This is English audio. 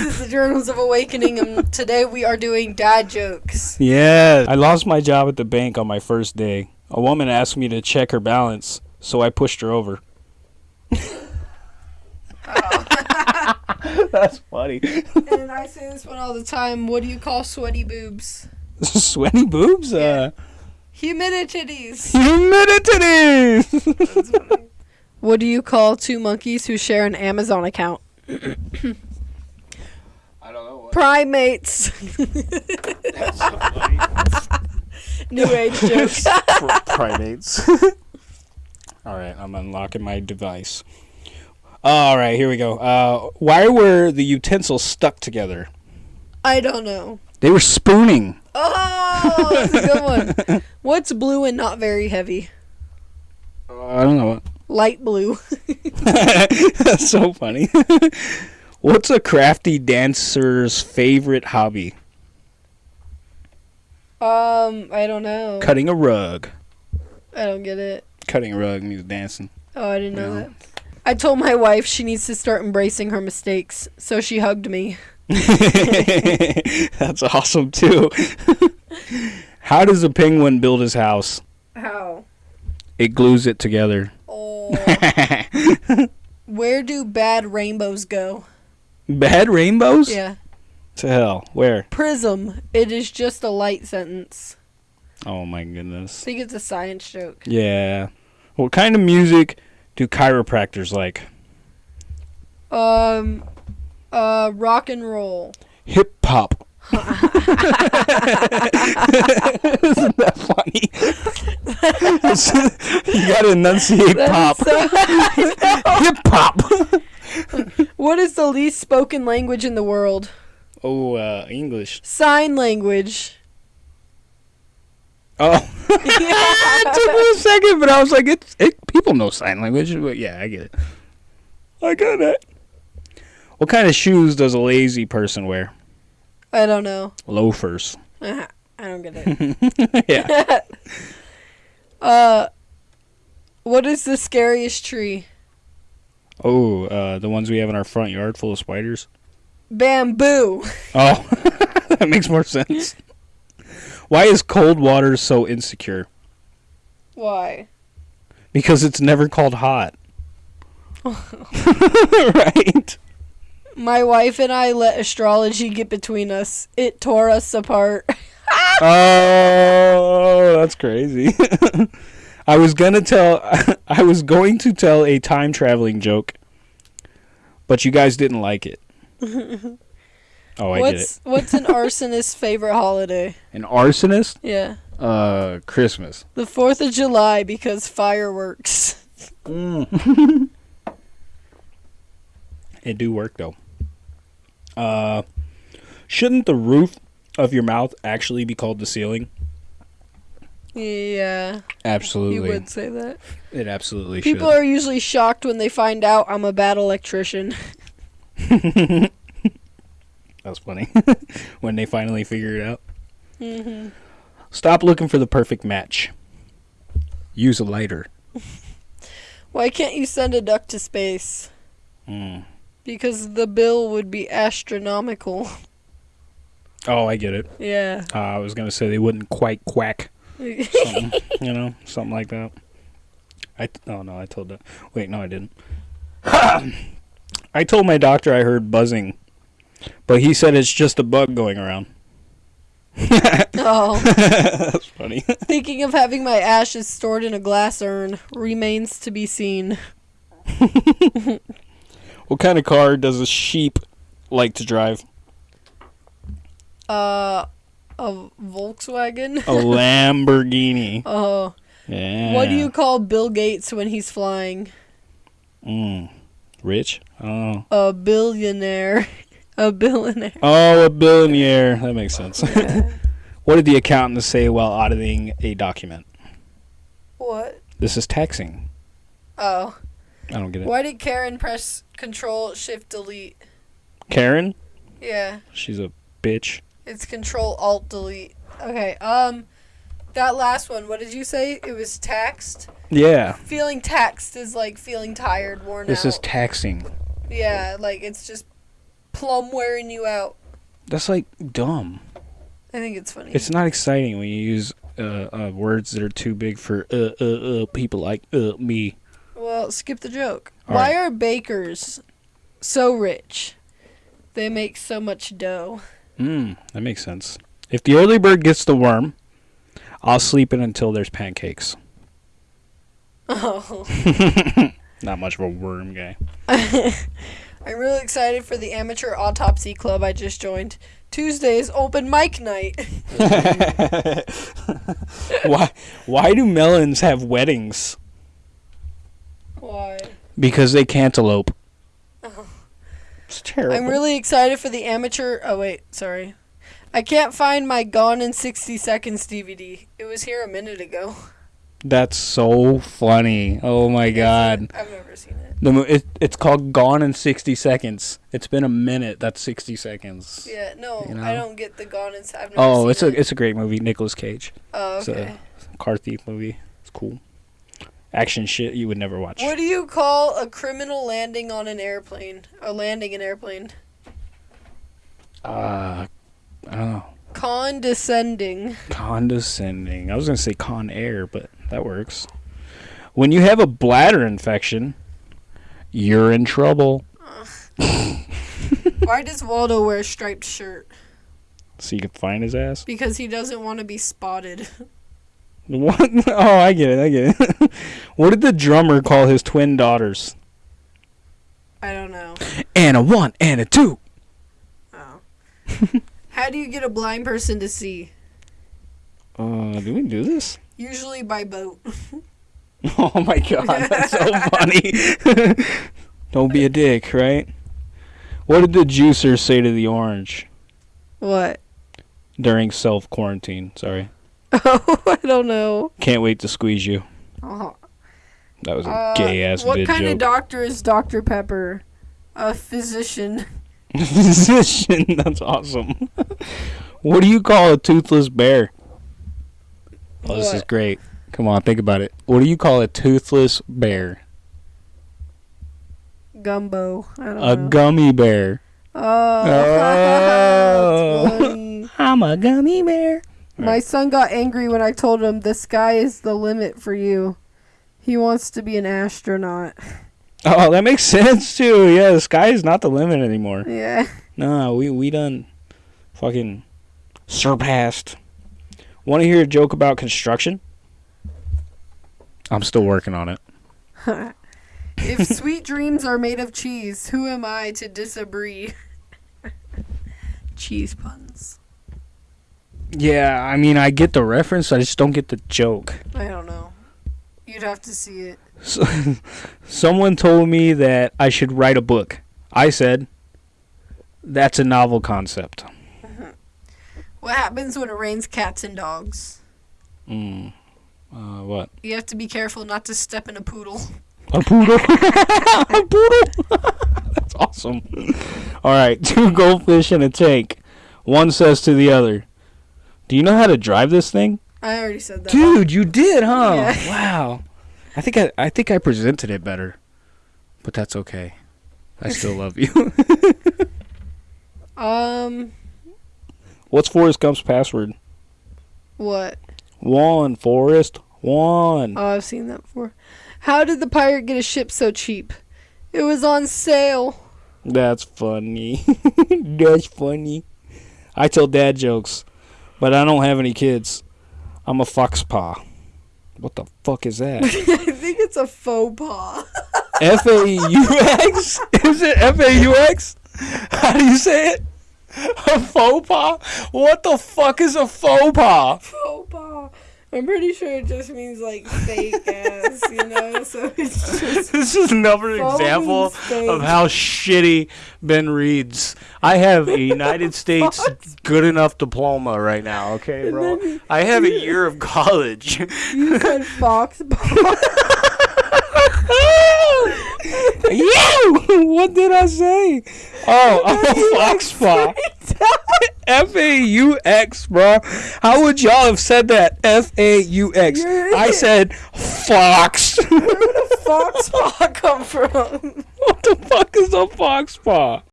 is the Journals of Awakening, and today we are doing dad jokes. Yeah. I lost my job at the bank on my first day. A woman asked me to check her balance, so I pushed her over. That's funny. And I say this one all the time. What do you call sweaty boobs? Sweaty boobs? Uh, Humidities. humidity! What do you call two monkeys who share an Amazon account? I don't know what. Primates. That's so funny. New age jokes. primates. All right, I'm unlocking my device. All right, here we go. Uh, why were the utensils stuck together? I don't know. They were spooning. Oh, that's a good one. What's blue and not very heavy? Uh, I don't know. Light blue. That's so funny. What's a crafty dancer's favorite hobby? Um, I don't know. Cutting a rug. I don't get it. Cutting a rug means dancing. Oh, I didn't know No. that. I told my wife she needs to start embracing her mistakes, so she hugged me. That's awesome too. How does a penguin build his house? How? It glues it together. Oh. Where do bad rainbows go? Bad rainbows? Yeah. To hell. Where? Prism. It is just a light sentence. Oh my goodness. I think it's a science joke. Yeah. What kind of music do chiropractors like? Um, uh, rock and roll. Hip hop. Isn't that funny? you gotta enunciate pop. Hip hop. What is the least spoken language in the world? Oh, uh, English. Sign language. Oh, it took me a second, but I was like, it's it. People know sign language. But yeah, I get it. I get it. What kind of shoes does a lazy person wear? I don't know. Loafers. I don't get it. yeah. Uh, what is the scariest tree? Oh, uh, the ones we have in our front yard full of spiders. Bamboo. Oh, that makes more sense. Why is cold water so insecure? Why? Because it's never called hot. right? My wife and I let astrology get between us. It tore us apart. Oh, that's crazy. I was gonna tell I was going to tell a time traveling joke, but you guys didn't like it. Oh, I get it. what's what's an arsonist's favorite holiday? An arsonist? Yeah. Uh, Christmas. The 4th of July because fireworks. It do work though. Uh, shouldn't the roof of your mouth actually be called the ceiling? Yeah, Absolutely. you would say that. It absolutely People should. are usually shocked when they find out I'm a bad electrician. That's funny. when they finally figure it out. hmm Stop looking for the perfect match. Use a lighter. Why can't you send a duck to space? Mm. Because the bill would be astronomical. Oh, I get it. yeah. Uh, I was gonna say they wouldn't quite quack. You know, something like that. I oh no, I told that. Wait, no, I didn't. I told my doctor I heard buzzing, but he said it's just a bug going around. oh. That's funny. Thinking of having my ashes stored in a glass urn remains to be seen. what kind of car does a sheep like to drive? Uh, a Volkswagen. A Lamborghini. Oh, Yeah. what do you call Bill Gates when he's flying? Mm. Rich? Oh. A billionaire. A billionaire. Oh, a billionaire. That makes sense. what did the accountant say while auditing a document? What? This is taxing. Oh. I don't get it. Why did Karen press Control Shift Delete? Karen? Yeah, She's a bitch. It's Control Alt Delete. Okay. Um, that last one. What did you say? It was taxed. Yeah. Feeling taxed is like feeling tired, worn This out. This is taxing. yeah, like it's just plum wearing you out. That's like dumb. I think it's funny. It's not exciting when you use uh, uh, words that are too big for uh, uh, uh, people like uh, me. well, skip the joke. All Why right. are bakers so rich? They make so much dough. Mm, that makes sense. If the early bird gets the worm, I'll sleep in until there's pancakes. Oh. Not much of a worm guy. I'm really excited for the amateur autopsy club I just joined. Tuesday's open mic night. why? Why do melons have weddings? Why? Because they cantaloupe. It's terrible. I'm really excited for the amateur. Oh wait, sorry. I can't find my Gone in 60 Seconds DVD. It was here a minute ago. That's so funny. Oh my god. I've never seen it. The mo- it, it's called Gone in 60 Seconds. It's been a minute. That's 60 seconds. Yeah, no, You know? I don't get the Gone in. I've never Oh, it's it. a it's a great movie. Nicolas Cage. Oh, it's a- okay. Car thief movie. It's cool. Action shit you would never watch. What do you call a criminal landing on an airplane? Or landing an airplane? Uh, I don't know. Condescending. Condescending. I was gonna say Con Air, but that works. When you have a bladder infection, you're in trouble. Why does Waldo wear a striped shirt? So you can find his ass. Because he doesn't want to be spotted. What? Oh, I get it. I get it. what did the drummer call his twin daughters? I don't know. And a one and a two. Oh. How do you get a blind person to see? Uh, do we do this? Usually by boat. Oh my god, that's so funny. Don't be a dick, right? What did the juicer say to the orange What? during self quarantine? Sorry. Oh, I don't know. Can't wait to squeeze you. Oh. That was a Uh, gay ass What kind of doctor is Dr. Pepper? A physician. Physician, that's awesome. what do you call a toothless bear? Oh, this is great. Come on, think about it. What do you call a toothless bear? Gumbo. I don't A know. gummy bear. oh. Oh. I'm a gummy bear. My son got angry when I told him the sky is the limit for you. He wants to be an astronaut. Oh, that makes sense too. Yeah, the sky is not the limit anymore. Yeah. No, we we done fucking surpassed. Want to hear a joke about construction? I'm still working on it. if sweet dreams are made of cheese, who am I to disagree? cheese puns. Yeah, I mean, I get the reference, I just don't get the joke. I don't know. You'd have to see it. So, someone told me that I should write a book. I said, that's a novel concept. What happens when it rains cats and dogs? Mm. Uh, what? You have to be careful not to step in a poodle. A poodle. a poodle. That's awesome. All right, two goldfish in a tank. One says to the other, "Do you know how to drive this thing?" I already said that. Dude, you did, huh? Yeah. Wow. I think I, I think I presented it better, but that's okay. I still love you. Um, What's Forrest Gump's password? what? One, Forrest. One. Oh, I've seen that before. How did the pirate get a ship so cheap? It was on sale. That's funny. That's funny. I tell dad jokes, but I don't have any kids. I'm a fox paw. What the fuck is that? I think it's a faux pas. F A U X? Is it F A U X? How do you say it? A faux pas? What the fuck is a faux pas? faux pas. I'm pretty sure it just means like fake ass, you know. So it's just This is another example of how shitty Ben reads. I have a United States good enough diploma right now, okay, bro? I have a year of college. you said fox you! What did I say? Oh, a fox paw. F A U X, bro. How would y'all have said that? F A U X. I said fox. Where did a fox paw come from? what the fuck is a fox paw?